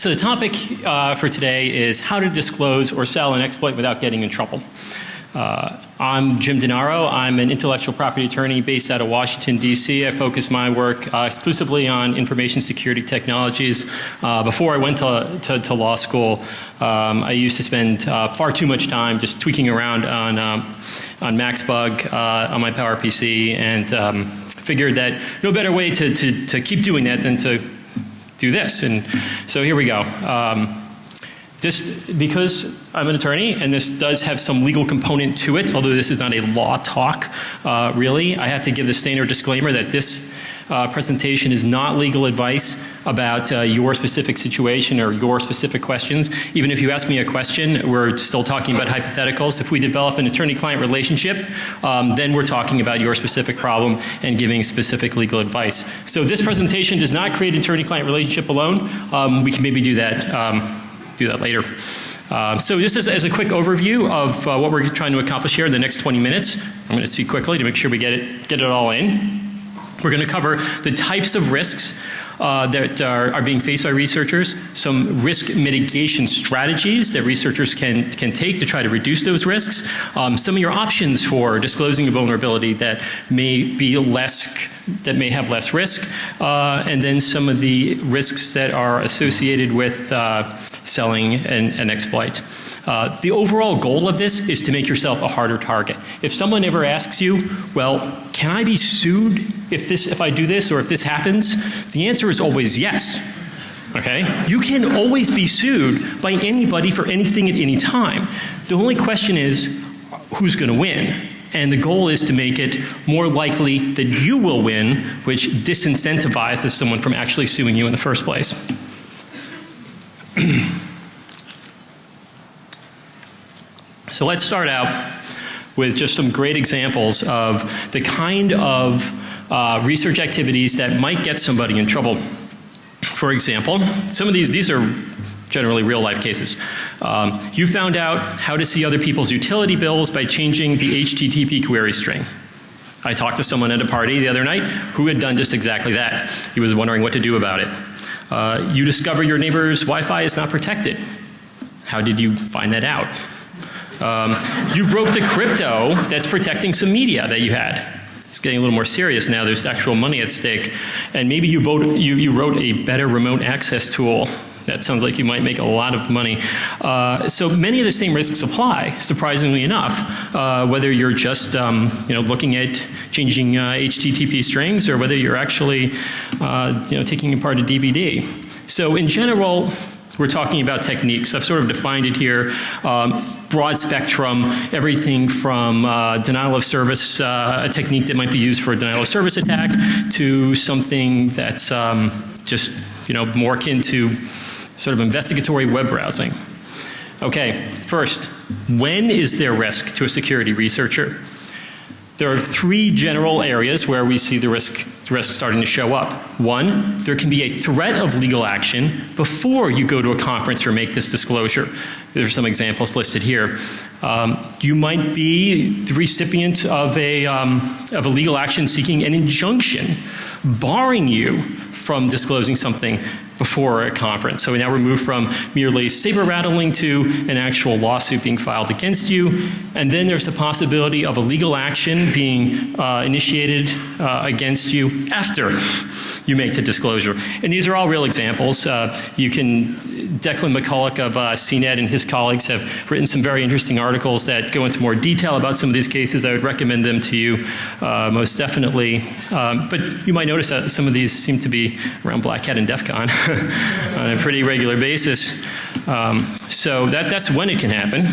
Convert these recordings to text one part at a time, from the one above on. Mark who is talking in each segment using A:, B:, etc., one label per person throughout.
A: So the topic uh, for today is how to disclose or sell an exploit without getting in trouble. Uh, I'm Jim Denaro. I'm an intellectual property attorney based out of Washington, D.C. I focus my work uh, exclusively on information security technologies. Uh, before I went to, to, to law school, um, I used to spend uh, far too much time just tweaking around on, um, on MacsBug uh, on my PowerPC and um, figured that no better way to, to, to keep doing that than to do this. And so here we go. Um, just because I'm an attorney and this does have some legal component to it, although this is not a law talk uh, really, I have to give the standard disclaimer that this uh, presentation is not legal advice about uh, your specific situation or your specific questions. Even if you ask me a question, we're still talking about hypotheticals. If we develop an attorney-client relationship, um, then we're talking about your specific problem and giving specific legal advice. So this presentation does not create an attorney-client relationship alone. Um, we can maybe do that um, do that later. Um, so just as, as, a quick overview of uh, what we're trying to accomplish here in the next 20 minutes, I'm going to speak quickly to make sure we get it, get it all in. We're going to cover the types of risks uh, that are, are, being faced by researchers, some risk mitigation strategies that researchers can, can take to try to reduce those risks, um, some of your options for disclosing a vulnerability that may be less that may have less risk, uh, and then some of the risks that are associated with uh, selling an, an exploit. Uh, the overall goal of this is to make yourself a harder target. If someone ever asks you, well, can I be sued if this, if I do this or if this happens? The answer is always yes. Okay? You can always be sued by anybody for anything at any time. The only question is, who's going to win? And the goal is to make it more likely that you will win, which disincentivizes someone from actually suing you in the first place. so let's start out with just some great examples of the kind of uh, research activities that might get somebody in trouble. For example, some of these, these are generally real life cases. Um, you found out how to see other people's utility bills by changing the HTTP query string. I talked to someone at a party the other night who had done just exactly that. He was wondering what to do about it. Uh, you discover your neighbor's Wi-Fi is not protected. How did you find that out? Um, you broke the crypto that's protecting some media that you had. It's getting a little more serious now. There's actual money at stake. And maybe you, you, you wrote a better remote access tool that sounds like you might make a lot of money. Uh, so many of the same risks apply, surprisingly enough, uh, whether you're just um, you know, looking at changing uh, HTTP strings or whether you're actually uh, you know, taking apart a DVD. So in general, we're talking about techniques. I've sort of defined it here. Um, broad spectrum, everything from uh, denial of service, uh, a technique that might be used for a denial of service attack, to something that's um, just you know more akin to sort of investigatory web browsing. Okay, first, when is there risk to a security researcher? There are three general areas where we see the risk, the risk starting to show up. One, there can be a threat of legal action before you go to a conference or make this disclosure. There's some examples listed here. Um, you might be the recipient of a, um, of a legal action seeking an injunction barring you from disclosing something before a conference. So we now we're from merely saber rattling to an actual lawsuit being filed against you. And then there's the possibility of a legal action being uh, initiated uh, against you after you make the disclosure. And these are all real examples. Uh, you can, Declan McCullagh of uh, CNET and his colleagues have written some very interesting articles that go into more detail about some of these cases. I would recommend them to you uh, most definitely. Um, but you might notice that some of these seem to be around Black Hat and DEF CON on a pretty regular basis. Um, so that, that's when it can happen.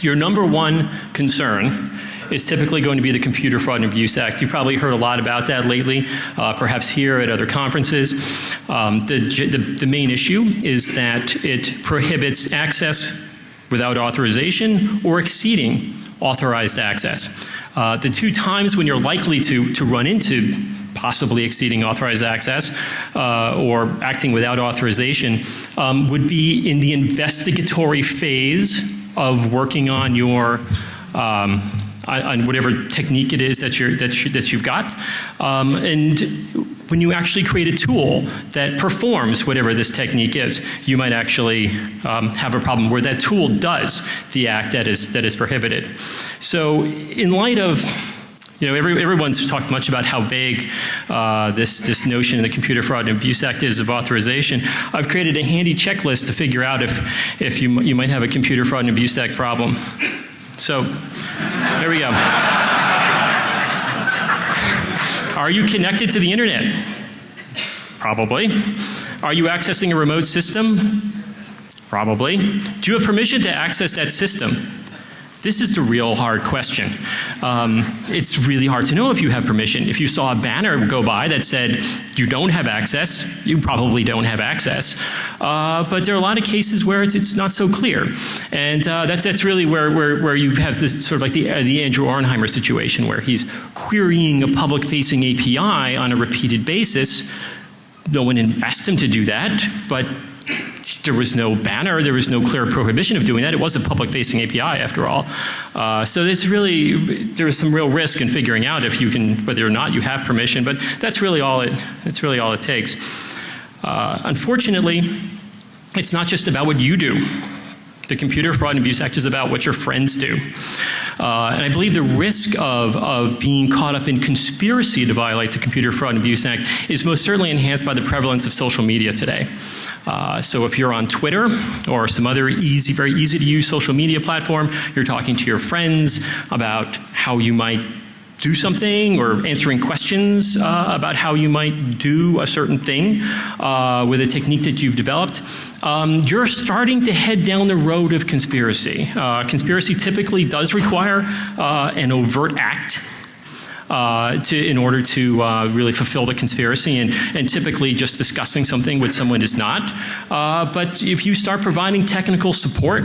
A: Your number one concern is typically going to be the Computer Fraud and Abuse Act. You've probably heard a lot about that lately, uh, perhaps here at other conferences. Um, the, the, the main issue is that it prohibits access without authorization or exceeding authorized access. Uh, the two times when you're likely to, to run into possibly exceeding authorized access uh, or acting without authorization um, would be in the investigatory phase of working on your um, on, whatever technique it is that you're that you, that you've got, um, and when you actually create a tool that performs whatever this technique is, you might actually um, have a problem where that tool does the act that is, that is prohibited. So in light of you know, every, everyone's talked much about how vague uh, this, this notion in the Computer Fraud and Abuse Act is of authorization. I've created a handy checklist to figure out if, if you, you might have a Computer Fraud and Abuse Act problem. So, there we go. Are you connected to the internet? Probably. Are you accessing a remote system? Probably. Do you have permission to access that system? This is the real hard question. Um, it's really hard to know if you have permission. If you saw a banner go by that said you don't have access, you probably don't have access. Uh, but there are a lot of cases where it's, it's not so clear. And uh, that's, that's really where, where, where you have this sort of like the, uh, the Andrew Auernheimer situation where he's querying a public facing API on a repeated basis. No one asked him to do that, but there was no banner, there was no clear prohibition of doing that. It was a public facing API after all. Uh, so there's really, there is some real risk in figuring out if you can, whether or not you have permission, but that's really all it, that's really all it takes. Uh, unfortunately, it's not just about what you do. The Computer Fraud and Abuse Act is about what your friends do. Uh, and I believe the risk of, of being caught up in conspiracy to violate the Computer Fraud and Abuse Act is most certainly enhanced by the prevalence of social media today. Uh, so if you're on Twitter or some other easy, very easy to use social media platform, you're talking to your friends about how you might do something or answering questions uh, about how you might do a certain thing uh, with a technique that you've developed, um, you're starting to head down the road of conspiracy. Uh, conspiracy typically does require uh, an overt act uh, to, in order to uh, really fulfill the conspiracy and, and typically just discussing something with someone is not. But if you start providing technical support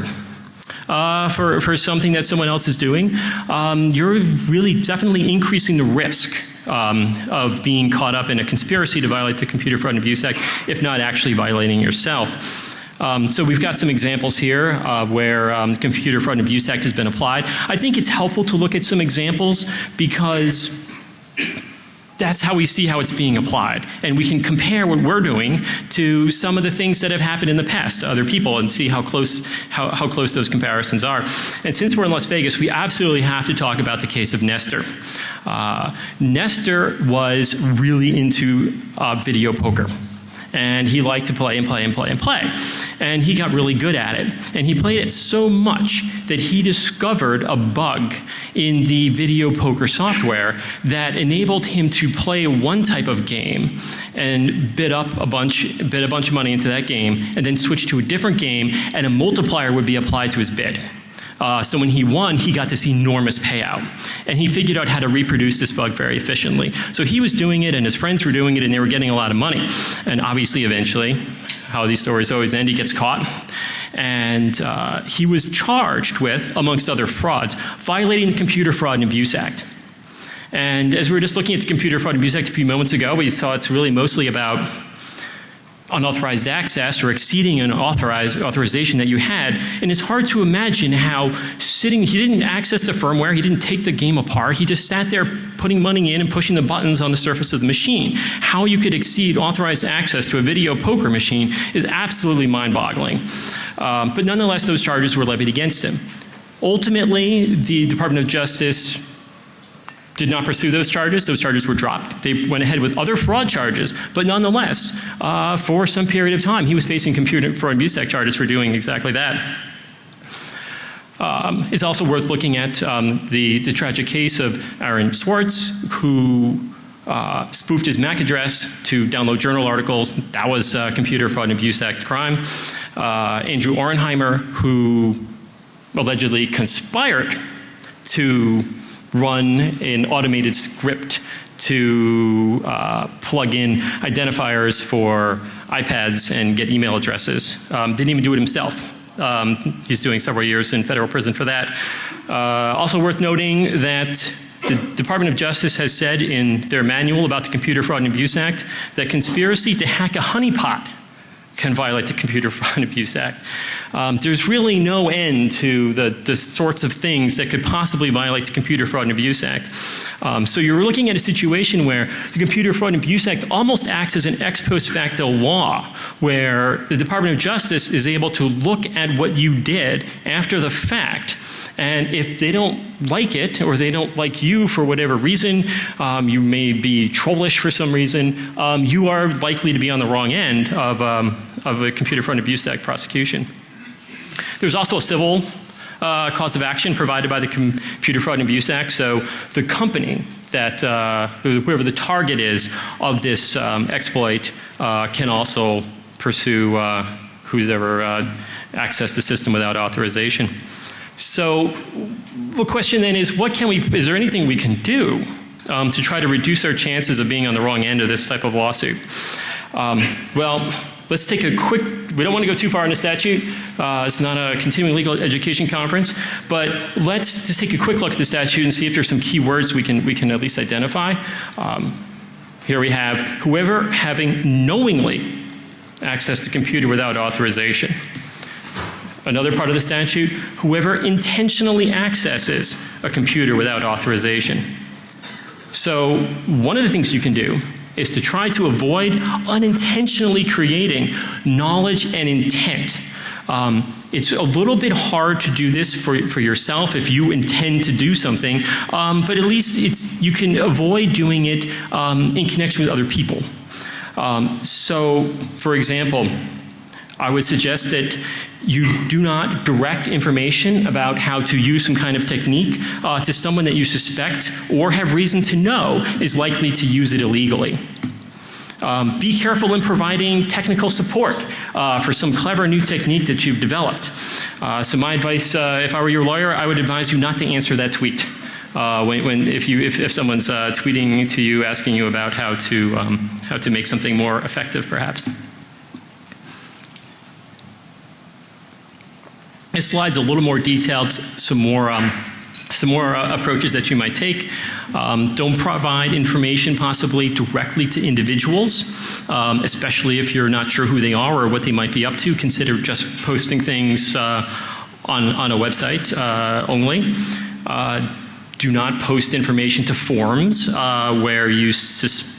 A: uh, for, for something that someone else is doing, um, you're really definitely increasing the risk um, of being caught up in a conspiracy to violate the Computer Fraud and Abuse Act, if not actually violating yourself. Um, so we've got some examples here uh, where um, Computer Fraud and Abuse Act has been applied. I think it's helpful to look at some examples because that's how we see how it's being applied. And we can compare what we're doing to some of the things that have happened in the past to other people and see how close, how, how close those comparisons are. And since we're in Las Vegas, we absolutely have to talk about the case of Nestor. Uh, Nestor was really into uh, video poker and he liked to play and play and play and play. And he got really good at it. And he played it so much that he discovered a bug in the video poker software that enabled him to play one type of game and bid up a bunch, bid a bunch of money into that game and then switch to a different game and a multiplier would be applied to his bid. Uh, so when he won, he got this enormous payout. And he figured out how to reproduce this bug very efficiently. So he was doing it and his friends were doing it and they were getting a lot of money. And obviously eventually, how these stories always end, he gets caught. And uh, he was charged with, amongst other frauds, violating the Computer Fraud and Abuse Act. And as we were just looking at the Computer Fraud and Abuse Act a few moments ago, we saw it's really mostly about unauthorized access or exceeding an authorized authorization that you had. And it's hard to imagine how sitting he didn't access the firmware he didn't take the game apart he just sat there putting money in and pushing the buttons on the surface of the machine. How you could exceed authorized access to a video poker machine is absolutely mind-boggling. Um, but nonetheless those charges were levied against him. Ultimately the Department of Justice did not pursue those charges. Those charges were dropped. They went ahead with other fraud charges, but nonetheless, uh, for some period of time, he was facing computer fraud and abuse act charges for doing exactly that. Um, it's also worth looking at um, the, the tragic case of Aaron Swartz, who uh, spoofed his MAC address to download journal articles. That was uh, Computer Fraud and Abuse Act crime. Uh, Andrew Auernheimer, who allegedly conspired to run an automated script to uh, plug in identifiers for iPads and get email addresses. Um, didn't even do it himself. Um, he's doing several years in federal prison for that. Uh, also worth noting that the Department of Justice has said in their manual about the Computer Fraud and Abuse Act that conspiracy to hack a honeypot can violate the Computer Fraud and Abuse Act. Um, there's really no end to the, the sorts of things that could possibly violate the Computer Fraud and Abuse Act. Um, so you're looking at a situation where the Computer Fraud and Abuse Act almost acts as an ex post facto law, where the Department of Justice is able to look at what you did after the fact and if they don't like it or they don't like you for whatever reason, um, you may be trollish for some reason, um, you are likely to be on the wrong end of, um, of a Computer Fraud and Abuse Act prosecution. There's also a civil uh, cause of action provided by the Computer Fraud and Abuse Act. So the company that, uh, whoever the target is of this um, exploit uh, can also pursue uh, who's ever uh, accessed the system without authorization. So the question then is what can we, is there anything we can do um, to try to reduce our chances of being on the wrong end of this type of lawsuit? Um, well, let's take a quick, we don't want to go too far in the statute. Uh, it's not a continuing legal education conference, but let's just take a quick look at the statute and see if there's some key words we can, we can at least identify. Um, here we have whoever having knowingly access to computer without authorization. Another part of the statute, whoever intentionally accesses a computer without authorization. So one of the things you can do is to try to avoid unintentionally creating knowledge and intent. Um, it's a little bit hard to do this for, for yourself if you intend to do something, um, but at least it's, you can avoid doing it um, in connection with other people. Um, so, for example, I would suggest that you do not direct information about how to use some kind of technique uh, to someone that you suspect or have reason to know is likely to use it illegally. Um, be careful in providing technical support uh, for some clever new technique that you've developed. Uh, so my advice, uh, if I were your lawyer, I would advise you not to answer that tweet. Uh, when, when, if, you, if, if someone's uh, tweeting to you asking you about how to, um, how to make something more effective perhaps. This slide's a little more detailed, some more um, some more uh, approaches that you might take. Um, don't provide information possibly directly to individuals, um, especially if you're not sure who they are or what they might be up to. Consider just posting things uh, on, on a website uh, only. Uh, do not post information to forums uh, where you suspect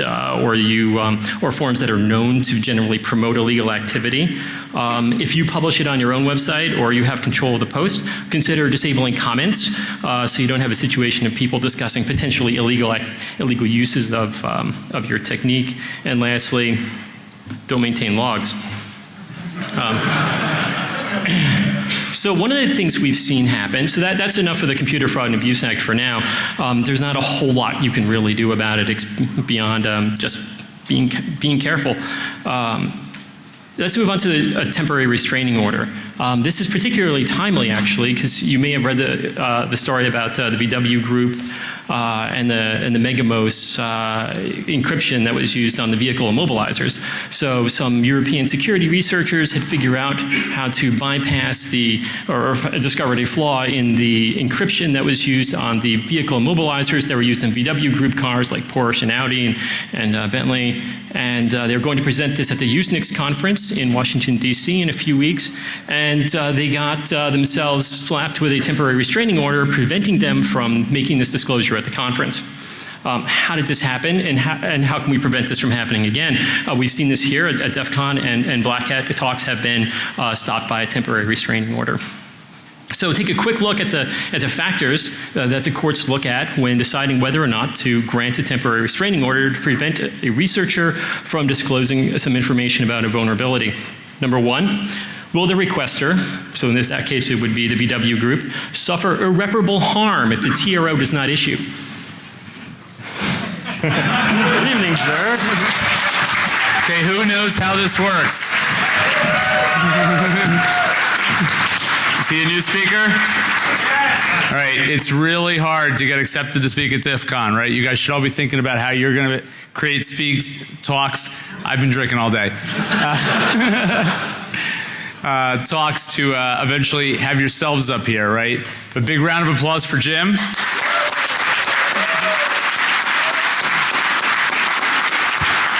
A: uh, or you um, or forms that are known to generally promote illegal activity. Um, if you publish it on your own website or you have control of the post, consider disabling comments uh, so you don't have a situation of people discussing potentially illegal illegal uses of um, of your technique. And lastly, don't maintain logs. So one of the things we've seen happen, so that, that's enough for the Computer Fraud and Abuse Act for now. Um, there's not a whole lot you can really do about it beyond um, just being, being careful. Um, let's move on to the, a temporary restraining order. Um, this is particularly timely, actually, because you may have read the, uh, the story about uh, the VW group uh, and the and the Megamos uh, encryption that was used on the vehicle immobilizers. So some European security researchers had figured out how to bypass the or, or discovered a flaw in the encryption that was used on the vehicle immobilizers that were used in VW group cars like Porsche and Audi and, and uh, Bentley. And uh, they're going to present this at the Usenix conference in Washington D.C. in a few weeks. And uh, they got uh, themselves slapped with a temporary restraining order preventing them from making this disclosure at the conference. Um, how did this happen and how, and how, can we prevent this from happening again? Uh, we've seen this here at, at DEF CON and, and Black Hat talks have been uh, stopped by a temporary restraining order. So take a quick look at the, at the factors uh, that the courts look at when deciding whether or not to grant a temporary restraining order to prevent a, a researcher from disclosing some information about a vulnerability. Number one, Will the requester, so in this that case it would be the VW group, suffer irreparable harm if the TRO does not issue?
B: Good evening, sir. Okay, who knows how this works? See a new speaker? All right, it's really hard to get accepted to speak at DEF CON, right? You guys should all be thinking about how you're going to create speaks, talks. I've been drinking all day. Uh, uh, talks to uh, eventually have yourselves up here, right? A big round of applause for Jim.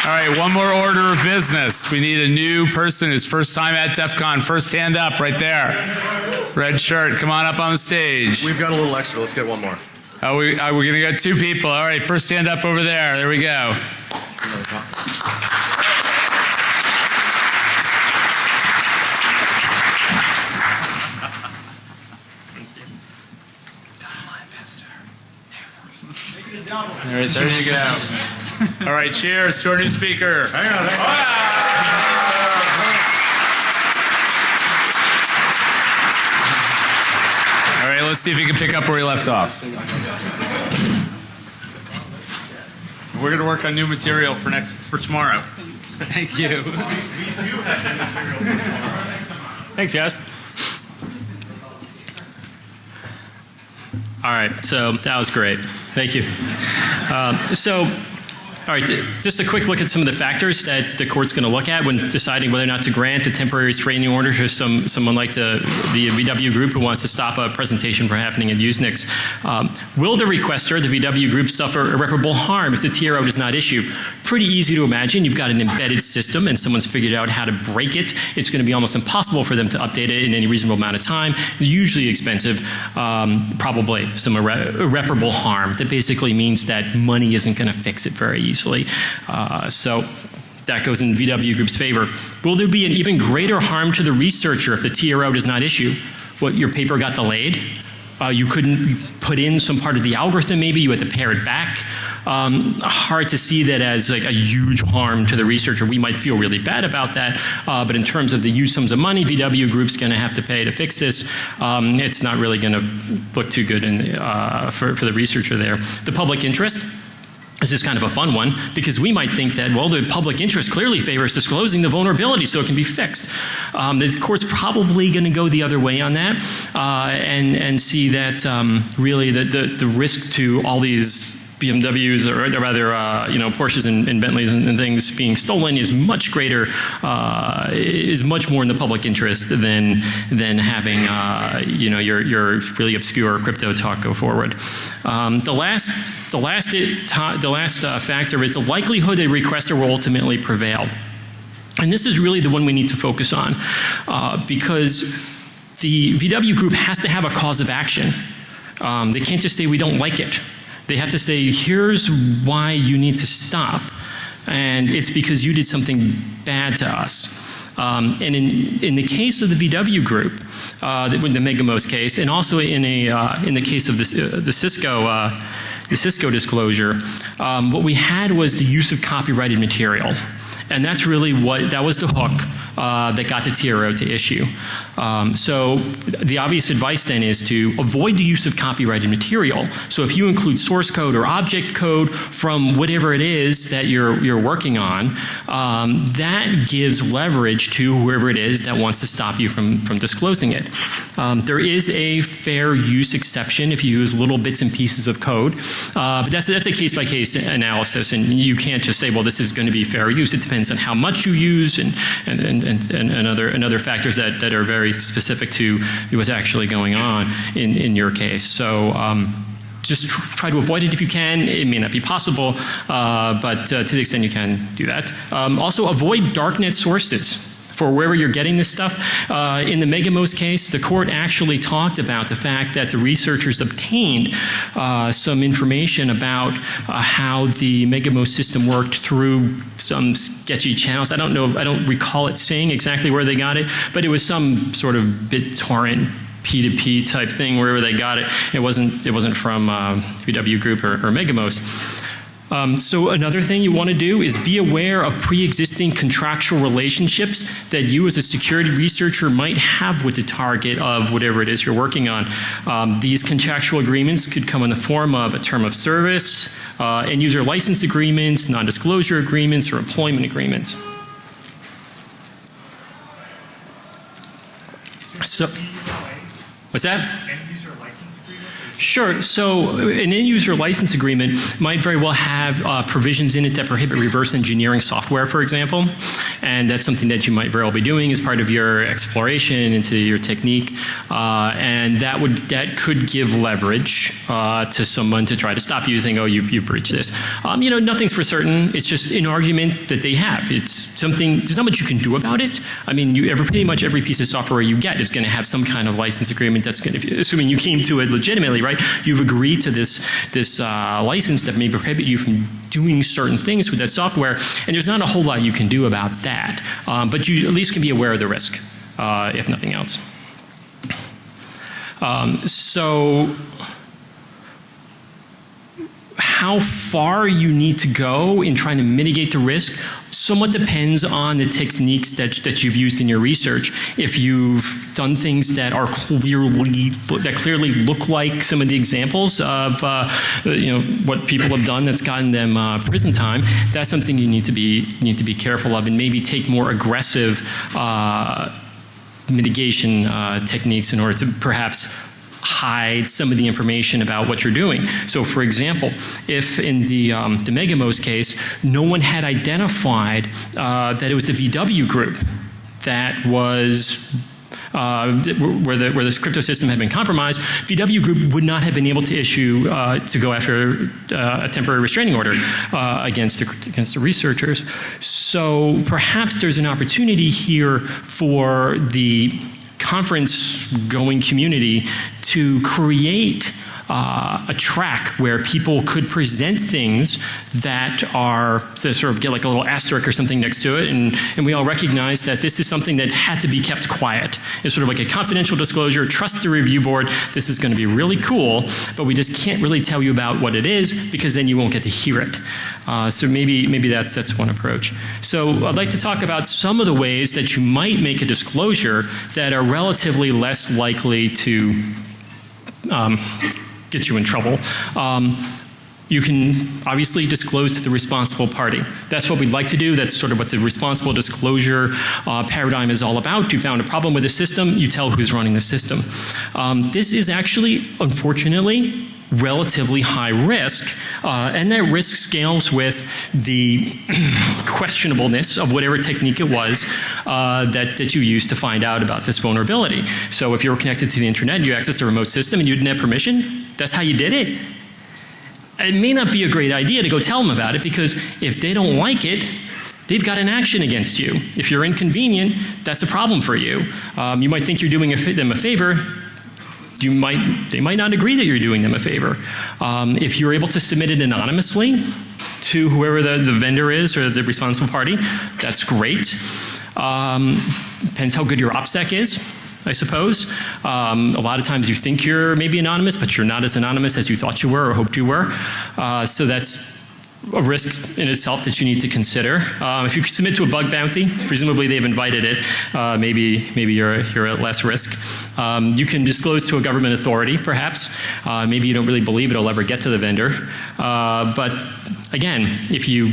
B: All right, one more order of business. We need a new person who's first time at DEF CON. First hand up right there. Red shirt, come on up on the stage.
C: We've got a little extra. Let's get one more.
B: Oh, we, uh, we're going to get two people. All right, first hand up over there. There we go. All right, there you go. All right, cheers to our new speaker.
C: Hang on, hang on.
B: All right, let's see if he can pick up where he left off. We're going to work on new material for next for tomorrow. Thank you.
A: Thanks, guys. All right, so that was great. Thank you. Um, so, all right, just a quick look at some of the factors that the court's going to look at when deciding whether or not to grant a temporary restraining order to some someone like the the VW group who wants to stop a presentation from happening at Usenix. Um, will the requester, the VW group, suffer irreparable harm if the TRO does not issue? Pretty easy to imagine. You've got an embedded system and someone's figured out how to break it. It's going to be almost impossible for them to update it in any reasonable amount of time. Usually expensive, um, probably some irre- irreparable harm. That basically means that money isn't going to fix it very easily. Uh, so that goes in VW Group's favor. Will there be an even greater harm to the researcher if the TRO does not issue? What, your paper got delayed? Uh, you couldn't put in some part of the algorithm, maybe you had to pare it back. Um, hard to see that as like a huge harm to the researcher. We might feel really bad about that, uh, but in terms of the huge sums of money VW Group's going to have to pay to fix this, um, it's not really going to look too good in, uh, for, for the researcher there. The public interest, this is kind of a fun one because we might think that, well, the public interest clearly favors disclosing the vulnerability so it can be fixed. Um, the court's probably going to go the other way on that uh, and, and see that um, really the, the, the risk to all these BMWs or rather, uh, you know, Porsches and, and Bentleys and, and, things being stolen is much greater, uh, is much more in the public interest than than having, uh, you know, your your really obscure crypto talk go forward. Um, the last, the last, it, the last uh, factor is the likelihood a requester will ultimately prevail. And this is really the one we need to focus on uh, because the VW group has to have a cause of action. Um, they can't just say we don't like it. They have to say, here's why you need to stop. And it's because you did something bad to us. Um, and in, in the case of the VW group, uh, the, the Megamos case, and also in, a, uh, in the case of the, uh, the Cisco, uh, the Cisco disclosure, um, what we had was the use of copyrighted material. And that's really what, that was the hook uh, that got the TRO to issue. Um, so the obvious advice then is to avoid the use of copyrighted material. So if you include source code or object code from whatever it is that you're, you're working on, um, that gives leverage to whoever it is that wants to stop you from, from disclosing it. Um, there is a fair use exception if you use little bits and pieces of code, uh, but that's, that's a case by case analysis, and you can't just say, well, this is going to be fair use. It depends on how much you use and, and, and, and, and other, and other factors that, that are very specific to what's actually going on in, in your case. So um, just tr try to avoid it if you can. It may not be possible, uh, but uh, to the extent you can, do that. Um, also, avoid darknet sources for wherever you're getting this stuff. Uh, in the Megamos case, the court actually talked about the fact that the researchers obtained uh, some information about uh, how the Megamos system worked through some sketchy channels. I don't know, I don't recall it saying exactly where they got it, but it was some sort of BitTorrent P2P type thing wherever they got it. It wasn't, it wasn't from uh, VW Group or, or Megamos. Um, so another thing you want to do is be aware of pre-existing contractual relationships that you as a security researcher might have with the target of whatever it is you're working on. Um, these contractual agreements could come in the form of a term of service, uh, end user license agreements, non-disclosure agreements, or employment agreements. So, what's that? Sure. So an end user license agreement might very well have uh, provisions in it that prohibit reverse engineering software, for example. And that's something that you might very well be doing as part of your exploration into your technique. Uh, and that would that could give leverage uh, to someone to try to stop using, oh, you've, you've breached this. Um, you know, nothing's for certain. It's just an argument that they have. It's something, there's not much you can do about it. I mean, you ever, pretty much every piece of software you get is going to have some kind of license agreement that's going to, assuming you came to it legitimately, right? You've agreed to this, this uh, license that may prohibit you from doing certain things with that software, and there's not a whole lot you can do about that. Um, but you at least can be aware of the risk, uh, if nothing else. Um, so how far you need to go in trying to mitigate the risk somewhat depends on the techniques that, that you've used in your research. If you've done things that are clearly that clearly look like some of the examples of uh, you know what people have done that's gotten them uh, prison time, that's something you need to be need to be careful of and maybe take more aggressive uh, mitigation uh, techniques in order to perhaps hide some of the information about what you're doing. So for example, if in the, um, the Megamos case, no one had identified uh, that it was the VW group that was uh, where, the, where this crypto system had been compromised, VW Group would not have been able to issue uh, to go after uh, a temporary restraining order uh, against the, against the researchers. So perhaps there's an opportunity here for the conference going community to create uh, a track where people could present things that are that sort of get like a little asterisk or something next to it and, and we all recognize that this is something that had to be kept quiet. It's sort of like a confidential disclosure, trust the review board, this is going to be really cool, but we just can't really tell you about what it is because then you won't get to hear it. Uh, so maybe, maybe that's, that's one approach. So I'd like to talk about some of the ways that you might make a disclosure that are relatively less likely to um, get you in trouble. Um, you can obviously disclose to the responsible party. That's what we'd like to do. That's sort of what the responsible disclosure uh, paradigm is all about. You found a problem with the system, you tell who's running the system. Um, this is actually, unfortunately, relatively high risk, uh, and that risk scales with the questionableness of whatever technique it was uh, that, that you used to find out about this vulnerability. So if you were connected to the internet, you accessed a remote system and you didn't have permission, that's how you did it. It may not be a great idea to go tell them about it because if they don't like it, they've got an action against you. If you're inconvenient, that's a problem for you. Um, you might think you're doing a them a favor, you might, they might not agree that you're doing them a favor. Um, if you're able to submit it anonymously to whoever the, the vendor is or the responsible party, that's great. Um, depends how good your OPSEC is. I suppose. Um, a lot of times you think you're maybe anonymous, but you're not as anonymous as you thought you were or hoped you were. Uh, so that's a risk in itself that you need to consider. Um, if you submit to a bug bounty, presumably they've invited it, uh, maybe, maybe you're, you're at less risk. Um, you can disclose to a government authority, perhaps. Uh, maybe you don't really believe it'll ever get to the vendor. Uh, but again, if you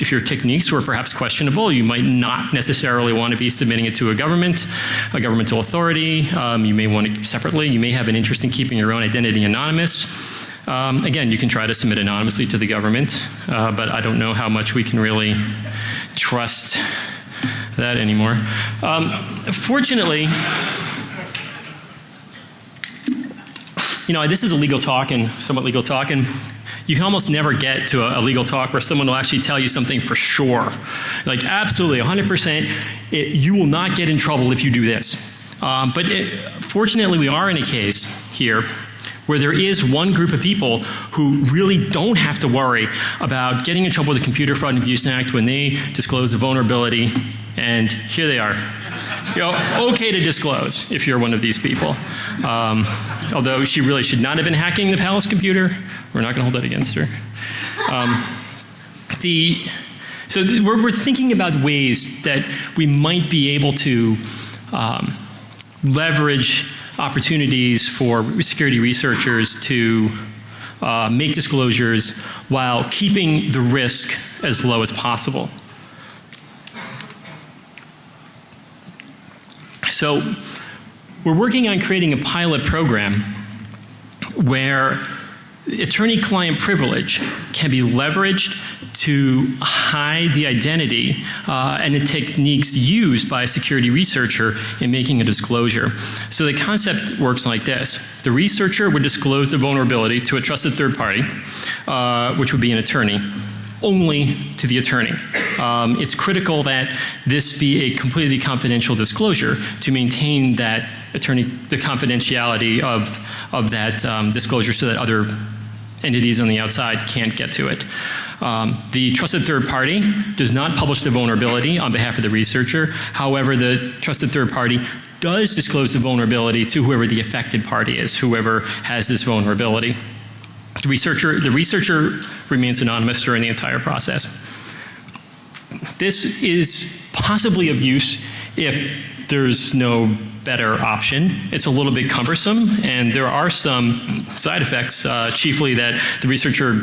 A: if your techniques were perhaps questionable, you might not necessarily want to be submitting it to a government, a governmental authority. Um, you may want to separately. You may have an interest in keeping your own identity anonymous. Um, again, you can try to submit anonymously to the government, uh, but I don't know how much we can really trust that anymore. Um, fortunately, you know, this is a legal talk and somewhat legal talk, and you can almost never get to a, a, legal talk where someone will actually tell you something for sure. Like, absolutely, 100%, it, you will not get in trouble if you do this. Um, but it, fortunately, we are in a case here where there is one group of people who really don't have to worry about getting in trouble with the Computer Fraud and Abuse Act when they disclose a vulnerability, and here they are. You know, okay to disclose if you're one of these people. Um, although she really should not have been hacking the Palace computer. We're not going to hold that against her. Um, the, so we're, we're, thinking about ways that we might be able to um, leverage opportunities for security researchers to uh, make disclosures while keeping the risk as low as possible. So we're working on creating a pilot program where attorney-client privilege can be leveraged to hide the identity uh, and the techniques used by a security researcher in making a disclosure. So the concept works like this. The researcher would disclose the vulnerability to a trusted third party, uh, which would be an attorney only to the attorney. Um, it's critical that this be a completely confidential disclosure to maintain that attorney, the confidentiality of, of that um, disclosure so that other entities on the outside can't get to it. Um, the trusted third party does not publish the vulnerability on behalf of the researcher. However, the trusted third party does disclose the vulnerability to whoever the affected party is, whoever has this vulnerability. The researcher, the researcher remains anonymous during the entire process. This is possibly of use if there's no better option. It's a little bit cumbersome, and there are some side effects, uh, chiefly that the researcher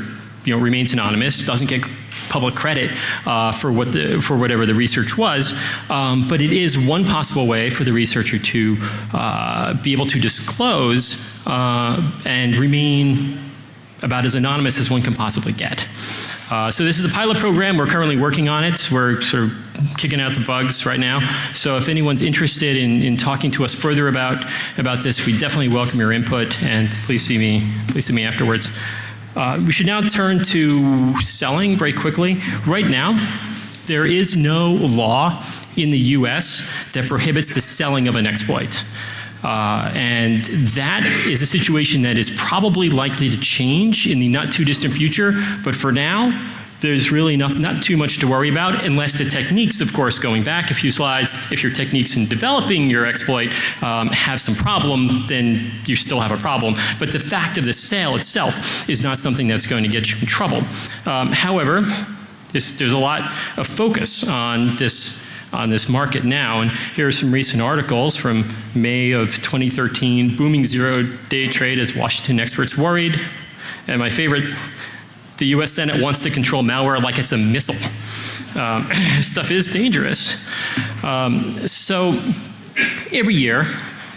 A: you know, remains anonymous, doesn't get public credit uh, for what the, for whatever the research was, um, but it is one possible way for the researcher to uh, be able to disclose uh, and remain about as anonymous as one can possibly get. Uh, so this is a pilot program. We're currently working on it. We're sort of kicking out the bugs right now. So if anyone's interested in, in talking to us further about about this, we definitely welcome your input. And please see me please see me afterwards. Uh, we should now turn to selling very quickly. Right now, there is no law in the U.S. that prohibits the selling of an exploit. Uh, and that is a situation that is probably likely to change in the not too distant future. But for now, there's really not, not too much to worry about unless the techniques, of course, going back a few slides, if your techniques in developing your exploit um, have some problem, then you still have a problem. But the fact of the sale itself is not something that's going to get you in trouble. Um, however, there's a lot of focus on this on this market now. And here are some recent articles from May of 2013. Booming zero-day trade as Washington experts worried. And my favorite, the U.S. Senate wants to control malware like it's a missile. Um, stuff is dangerous. Um, so every year,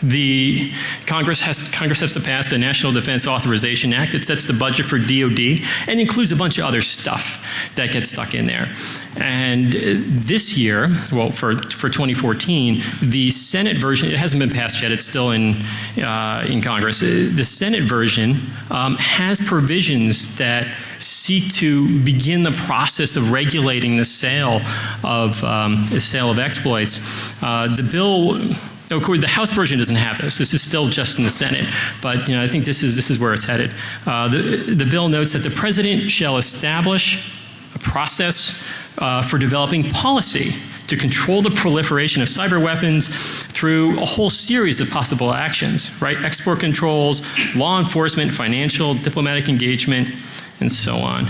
A: the Congress has, Congress has to pass the National Defense Authorization Act. It sets the budget for DOD and includes a bunch of other stuff that gets stuck in there. And this year, well, for, for 2014, the Senate version, it hasn't been passed yet, it's still in, uh, in Congress. The Senate version um, has provisions that seek to begin the process of regulating the sale of, um, the sale of exploits. Uh, the bill of course, the House version doesn't have this. This is still just in the Senate, but you know, I think this is this is where it's headed. Uh, the the bill notes that the president shall establish a process uh, for developing policy to control the proliferation of cyber weapons through a whole series of possible actions, right? Export controls, law enforcement, financial, diplomatic engagement, and so on.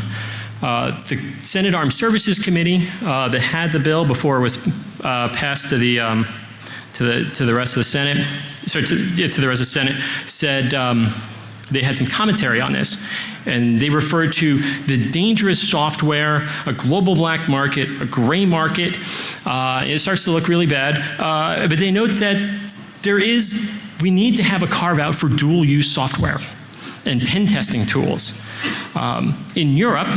A: Uh, the Senate Armed Services Committee uh, that had the bill before it was uh, passed to the um, to the to the rest of the Senate, sorry, to, yeah, to the rest of the Senate, said um, they had some commentary on this, and they referred to the dangerous software, a global black market, a gray market. Uh, it starts to look really bad, uh, but they note that there is we need to have a carve out for dual use software and pen testing tools. Um, in Europe,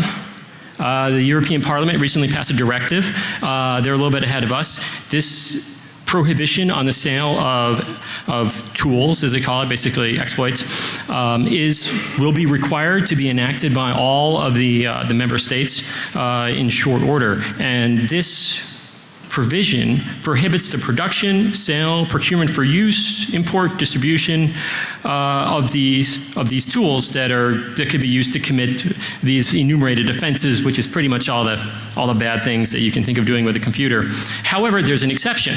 A: uh, the European Parliament recently passed a directive. Uh, they're a little bit ahead of us. This prohibition on the sale of, of tools, as they call it, basically exploits, um, is will be required to be enacted by all of the uh, the member states uh, in short order, and this provision prohibits the production, sale, procurement for use, import, distribution uh, of these of these tools that are that could be used to commit these enumerated offenses, which is pretty much all the all the bad things that you can think of doing with a computer. However, there's an exception.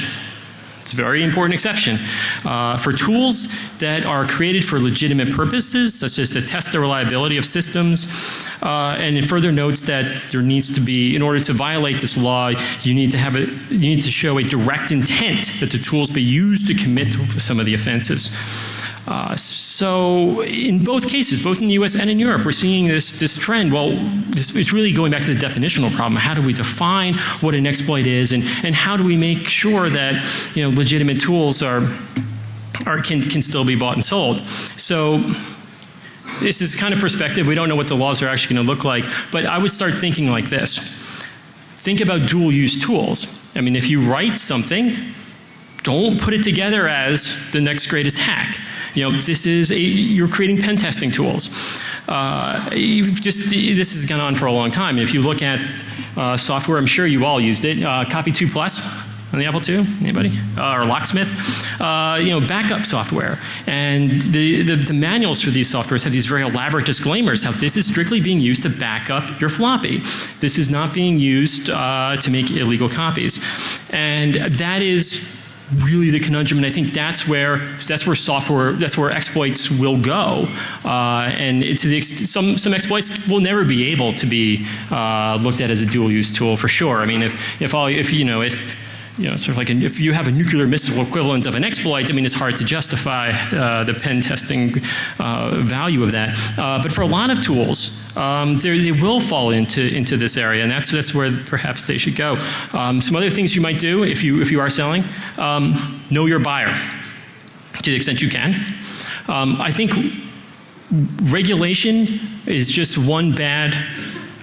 A: It's a very important exception. Uh, for tools that are created for legitimate purposes, such as to test the reliability of systems, uh, and it further notes that there needs to be, in order to violate this law, you need to have a, you need to show a direct intent that the tools be used to commit some of the offenses. Uh, so in both cases, both in the U.S. and in Europe, we're seeing this this trend. Well, this, it's really going back to the definitional problem. How do we define what an exploit is, and and how do we make sure that you know legitimate tools are are can can still be bought and sold? So this is kind of perspective. We don't know what the laws are actually going to look like, but I would start thinking like this. Think about dual use tools. I mean, if you write something, don't put it together as the next greatest hack. You know, this is a, you're creating pen testing tools. Uh, just this has gone on for a long time. If you look at uh, software, I'm sure you all used it. Uh, Copy 2 Plus on the Apple II, anybody? Uh, or Locksmith? Uh, you know, backup software. And the, the, the, manuals for these softwares have these very elaborate disclaimers how this is strictly being used to back up your floppy. This is not being used uh, to make illegal copies. And that is really the conundrum, and I think that's where that's where software that's where exploits will go, uh, and to the some some exploits will never be able to be uh, looked at as a dual use tool for sure. I mean, if if all if you know if you know, sort of like an, if you have a nuclear missile equivalent of an exploit, I mean, it's hard to justify uh, the pen testing uh, value of that. Uh, but for a lot of tools, um, they will fall into into this area, and that's that's where perhaps they should go. Um, some other things you might do if you if you are selling, um, know your buyer to the extent you can. Um, I think regulation is just one bad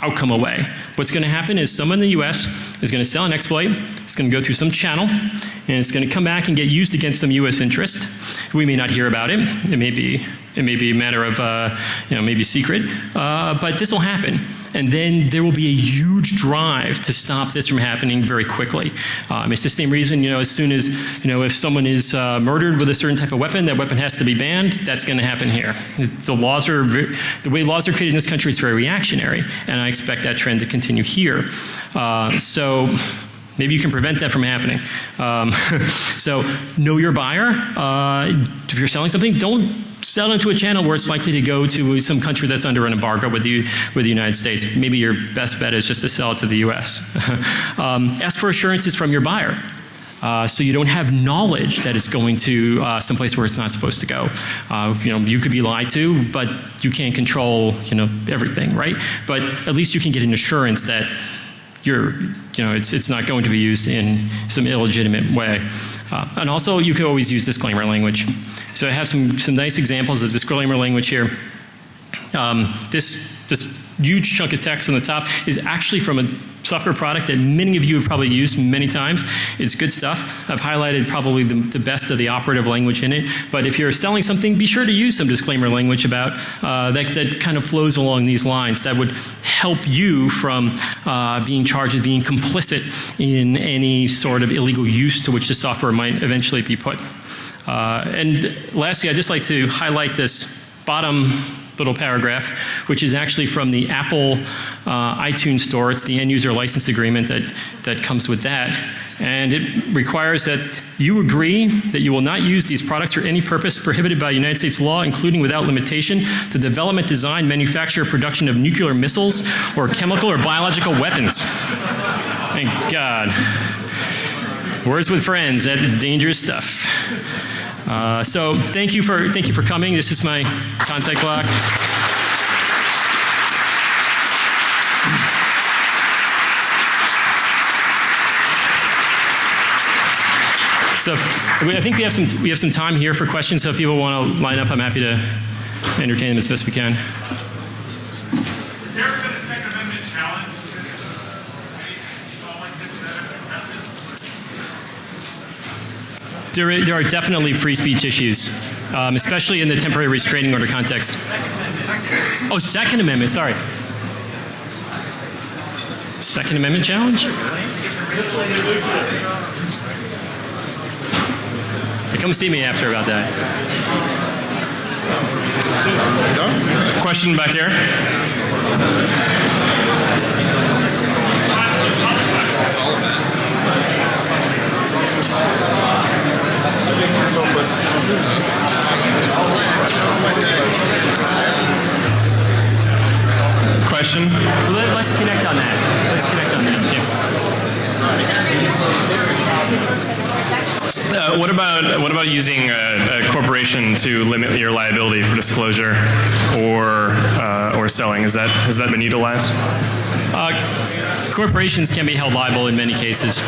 A: outcome away. What's going to happen is someone in the U.S. is going to sell an exploit, it's going to go through some channel, and it's going to come back and get used against some U.S. interest. We may not hear about it. It may be, it may be a matter of, uh, you know, maybe secret, uh, but this will happen and then there will be a huge drive to stop this from happening very quickly. Um, it's the same reason, you know, as soon as, you know, if someone is uh, murdered with a certain type of weapon, that weapon has to be banned, that's going to happen here. The laws are, the way laws are created in this country is very reactionary, and I expect that trend to continue here. Uh, so, Maybe you can prevent that from happening. Um, so know your buyer. Uh, if you're selling something, don't sell into a channel where it's likely to go to some country that's under an embargo with the, with the United States. Maybe your best bet is just to sell it to the US. um, ask for assurances from your buyer. Uh, so you don't have knowledge that it's going to uh, someplace where it's not supposed to go. Uh, you know, you could be lied to, but you can't control, you know, everything, right? But at least you can get an assurance that you're, you know, it's, it's not going to be used in some illegitimate way. Uh, and also, you can always use disclaimer language. So I have some, some nice examples of disclaimer language here. Um, this, this huge chunk of text on the top is actually from a software product that many of you have probably used many times. It's good stuff. I've highlighted probably the, the best of the operative language in it. But if you're selling something, be sure to use some disclaimer language about uh, that, that kind of flows along these lines. That would help you from uh, being charged with being complicit in any sort of illegal use to which the software might eventually be put. Uh, and lastly, I'd just like to highlight this bottom little paragraph, which is actually from the Apple uh, iTunes store. It's the end user license agreement that, that comes with that. And it requires that you agree that you will not use these products for any purpose prohibited by United States law, including without limitation, the development, design, manufacture, production of nuclear missiles or chemical or biological weapons. Thank God. Words with friends, that is dangerous stuff. Uh, so thank you for thank you for coming. This is my contact block. So I think we have some we have some time here for questions. So if people want to line up, I'm happy to entertain them as best we can. There, there are definitely free speech issues, um, especially in the temporary restraining order context. Oh, Second Amendment, sorry. Second Amendment challenge? Come see me after about that.
D: Question back here. Question?
A: Let, us connect on that. Let's connect on that.
D: Yeah. Uh, what about what about using a, a, corporation to limit your liability for disclosure or uh, or selling? Is that has that been utilized?
A: Uh, corporations can be held liable in many cases.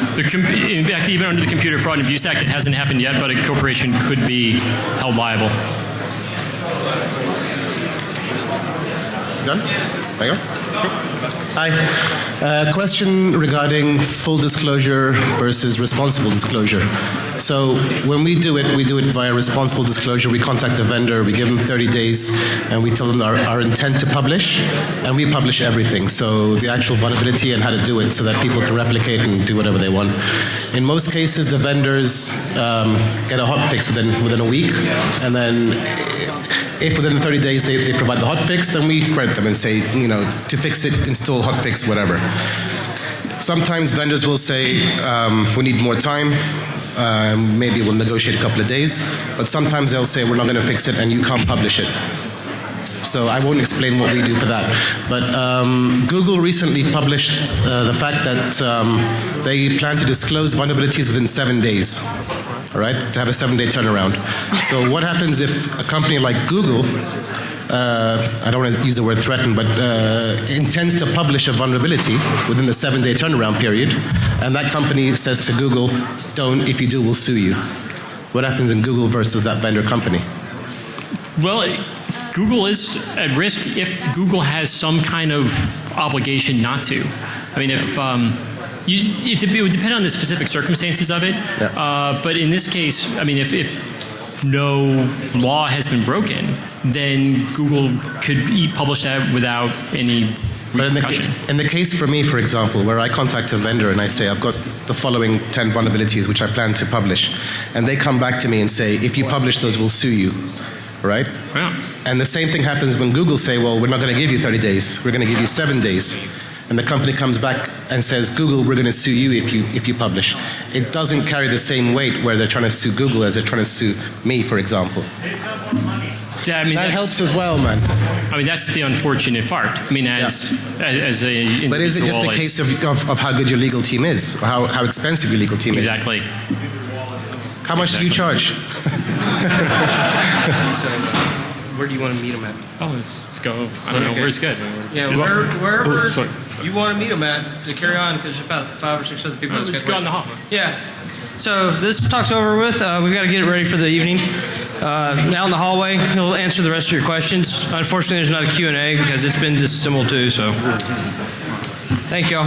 A: In fact, even under the Computer Fraud and Abuse Act, it hasn't happened yet, but a corporation could be held liable.
E: Done? There you go. Hi. Uh, question regarding full disclosure versus responsible disclosure. So when we do it, we do it via responsible disclosure. We contact the vendor, we give them 30 days, and we tell them our, our intent to publish, and we publish everything. So the actual vulnerability and how to do it so that people can replicate and do whatever they want. In most cases, the vendors um, get a hot fix within, within a week, and then if within 30 days they, they provide the hot fix, then we credit them and say, you know, to fix it, install hot fix, whatever. Sometimes vendors will say, um, we need more time. Uh, maybe we'll negotiate a couple of days. But sometimes they'll say, we're not going to fix it and you can't publish it. So I won't explain what we do for that. But um, Google recently published uh, the fact that um, they plan to disclose vulnerabilities within seven days. All right, to have a seven-day turnaround. So what happens if a company like Google, uh, I don't want to use the word threaten, but uh, intends to publish a vulnerability within the seven-day turnaround period, and that company says to Google, "Don't. If you do, we'll sue you." What happens in Google versus that vendor company?
A: Well, Google is at risk if Google has some kind of obligation not to. I mean, if um, you, it, it would depend on the specific circumstances of it.
E: Yeah.
A: Uh, but in this case, I mean, if, if no law has been broken, then Google could e- publish that without any
E: But in the, in the case for me, for example, where I contact a vendor and I say, I've got the following 10 vulnerabilities which I plan to publish, and they come back to me and say, if you publish those, we'll sue you, right?
A: Yeah.
E: And the same thing happens when Google say, well, we're not going to give you 30 days, we're going to give you seven days. And the company comes back and says, Google, we're going to sue you if you, if you publish. It doesn't carry the same weight where they're trying to sue Google as they're trying to sue me, for example.
A: I mean,
E: That helps as well, man.
A: I mean, that's the unfortunate part. I mean, as as, as a
E: But is it just a case of, of, of how good your legal team is, or how, how expensive your legal team is?
A: exactly?
E: How much do you charge?
F: Where do you want to meet him at?
A: Oh, let's, let's go. I don't know.
F: Okay.
A: Where's good?
F: Yeah, where, wherever
A: Oh, sorry.
F: you want to meet him at to carry on, because there's about five or six other people. Oh, that's
A: Let's go in the hall.
F: Yeah. So this talk's over with. Uh, we've got to get it ready for the evening. Uh, now in the hallway, he'll answer the rest of your questions. Unfortunately, there's not a Q&A because it's been disassembled too. So, thank y'all.